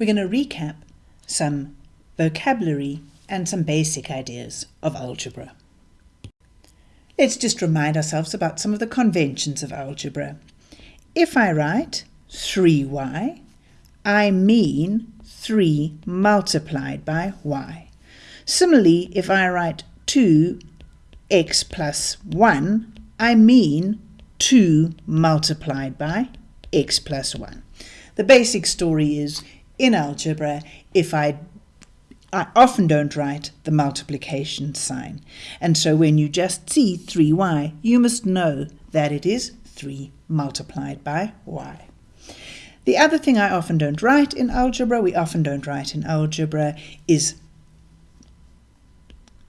we're going to recap some vocabulary and some basic ideas of algebra. Let's just remind ourselves about some of the conventions of algebra. If I write 3y, I mean 3 multiplied by y. Similarly, if I write 2x plus 1, I mean 2 multiplied by x plus 1. The basic story is, in algebra, if I I often don't write the multiplication sign. And so when you just see 3y, you must know that it is 3 multiplied by y. The other thing I often don't write in algebra, we often don't write in algebra, is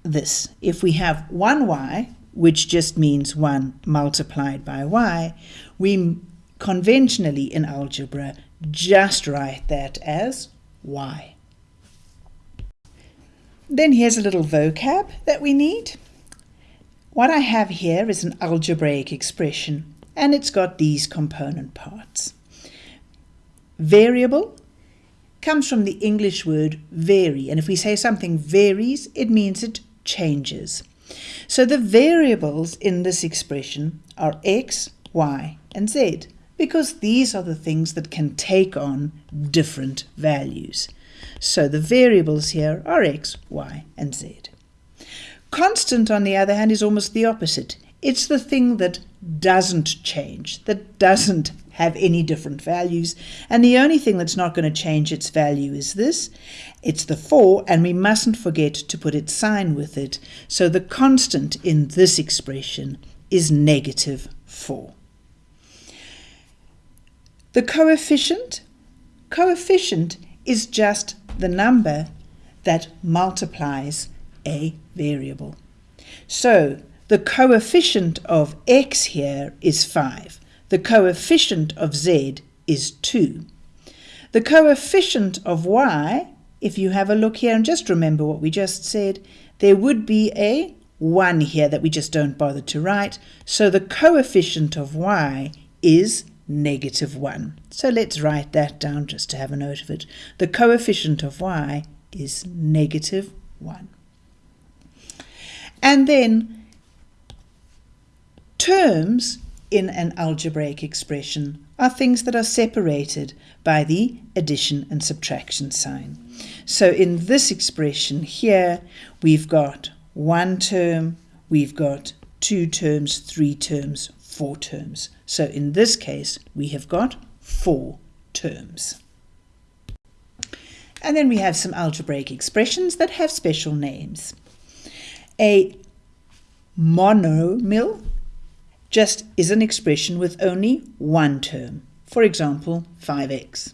this. If we have 1y, which just means 1 multiplied by y, we conventionally in algebra just write that as y. Then here's a little vocab that we need. What I have here is an algebraic expression and it's got these component parts. Variable comes from the English word vary and if we say something varies it means it changes. So the variables in this expression are x, y and z because these are the things that can take on different values. So the variables here are x, y, and z. Constant, on the other hand, is almost the opposite. It's the thing that doesn't change, that doesn't have any different values. And the only thing that's not going to change its value is this. It's the 4, and we mustn't forget to put its sign with it. So the constant in this expression is negative 4. The coefficient, coefficient is just the number that multiplies a variable. So the coefficient of x here is 5. The coefficient of z is 2. The coefficient of y, if you have a look here and just remember what we just said, there would be a 1 here that we just don't bother to write. So the coefficient of y is negative 1. So let's write that down just to have a note of it. The coefficient of y is negative 1. And then terms in an algebraic expression are things that are separated by the addition and subtraction sign. So in this expression here, we've got one term, we've got two terms, three terms, four terms. So in this case, we have got four terms. And then we have some algebraic expressions that have special names. A monomial just is an expression with only one term, for example, 5x.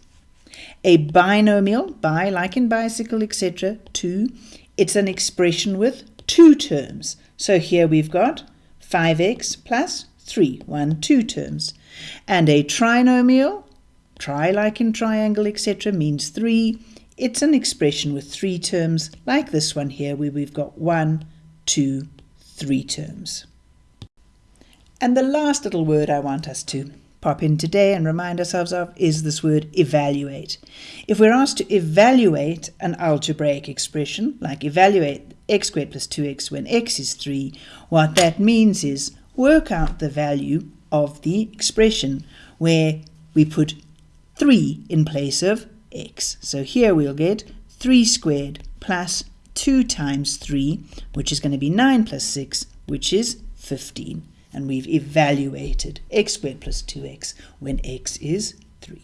A binomial, bi like in bicycle, etc., 2, it's an expression with two terms. So here we've got 5x plus 3, 1, 2 terms. And a trinomial, tri like in triangle, etc., means 3. It's an expression with three terms, like this one here, where we've got one, two, three terms. And the last little word I want us to pop in today and remind ourselves of is this word evaluate. If we're asked to evaluate an algebraic expression, like evaluate x squared plus 2x when x is 3, what that means is work out the value of the expression where we put 3 in place of x. So here we'll get 3 squared plus 2 times 3, which is going to be 9 plus 6, which is 15. And we've evaluated x squared plus 2x when x is 3.